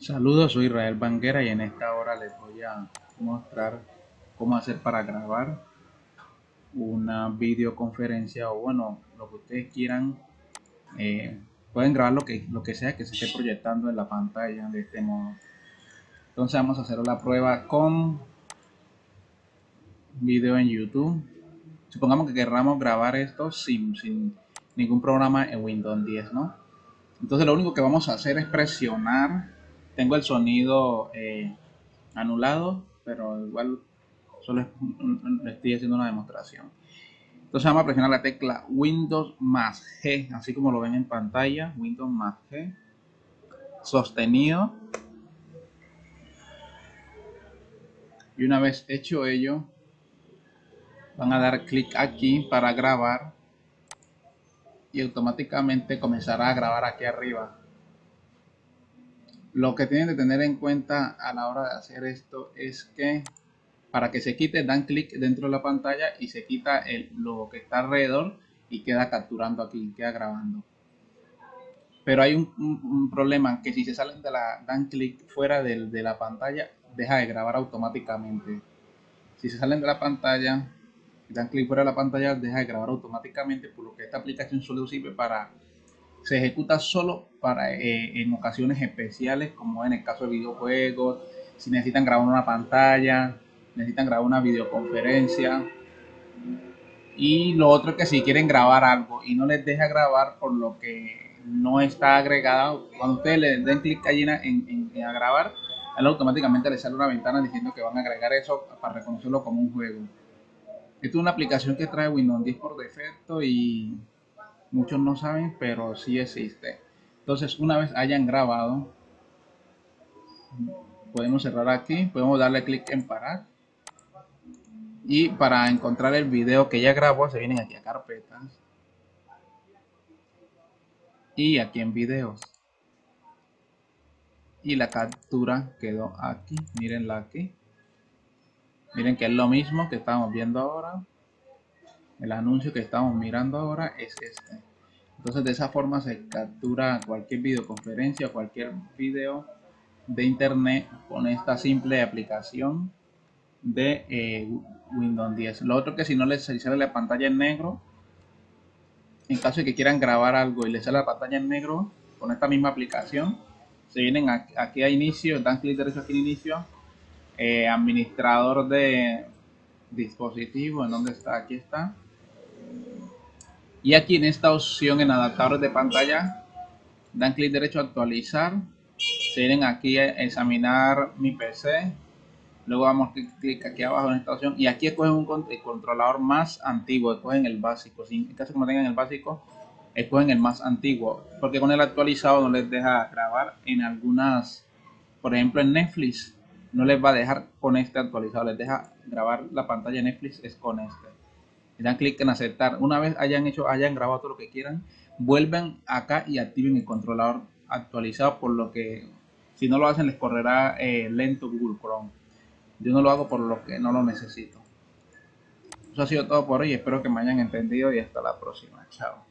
Saludos, soy Israel Banguera y en esta hora les voy a mostrar cómo hacer para grabar una videoconferencia o bueno, lo que ustedes quieran. Eh, pueden grabar lo que, lo que sea que se esté proyectando en la pantalla de este modo. Entonces vamos a hacer la prueba con video en YouTube. Supongamos que querramos grabar esto sin, sin ningún programa en Windows 10, ¿no? Entonces lo único que vamos a hacer es presionar tengo el sonido eh, anulado, pero igual solo estoy haciendo una demostración. Entonces vamos a presionar la tecla Windows más G, así como lo ven en pantalla, Windows más G, sostenido. Y una vez hecho ello, van a dar clic aquí para grabar y automáticamente comenzará a grabar aquí arriba. Lo que tienen que tener en cuenta a la hora de hacer esto es que para que se quite dan clic dentro de la pantalla y se quita el, lo que está alrededor y queda capturando aquí, queda grabando. Pero hay un, problema que si se salen de la, dan clic fuera de, de la pantalla, deja de grabar automáticamente. Si se salen de la pantalla dan clic fuera de la pantalla, deja de grabar automáticamente, por lo que esta aplicación solo sirve para se ejecuta solo para eh, en ocasiones especiales, como en el caso de videojuegos, si necesitan grabar una pantalla, necesitan grabar una videoconferencia. Y lo otro es que si quieren grabar algo y no les deja grabar por lo que no está agregado, cuando ustedes le den clic allí en, en, a grabar, él automáticamente le sale una ventana diciendo que van a agregar eso para reconocerlo como un juego. Esta es una aplicación que trae Windows 10 por defecto y muchos no saben, pero sí existe. Entonces, una vez hayan grabado, podemos cerrar aquí, podemos darle clic en parar. Y para encontrar el video que ya grabó, se vienen aquí a carpetas. Y aquí en videos. Y la captura quedó aquí, mirenla aquí. Miren que es lo mismo que estamos viendo ahora el anuncio que estamos mirando ahora es este. Entonces de esa forma se captura cualquier videoconferencia cualquier video de internet con esta simple aplicación de eh, Windows 10 lo otro que si no les sale la pantalla en negro en caso de que quieran grabar algo y les sale la pantalla en negro con esta misma aplicación se vienen aquí a inicio dan clic derecho aquí en inicio eh, administrador de dispositivo en donde está aquí está y aquí en esta opción en adaptadores de pantalla, dan clic derecho a actualizar. Se vienen aquí a examinar mi PC. Luego damos clic aquí abajo en esta opción y aquí escogen un controlador más antiguo, escogen el básico. Si en caso como tengan el básico, escogen el más antiguo. Porque con el actualizado no les deja grabar en algunas, por ejemplo en Netflix, no les va a dejar con este actualizado, les deja grabar la pantalla Netflix es con este dan clic en aceptar. Una vez hayan hecho, hayan grabado todo lo que quieran, vuelven acá y activen el controlador actualizado, por lo que si no lo hacen les correrá eh, lento Google Chrome. Yo no lo hago por lo que no lo necesito. Eso ha sido todo por hoy, espero que me hayan entendido y hasta la próxima. Chao.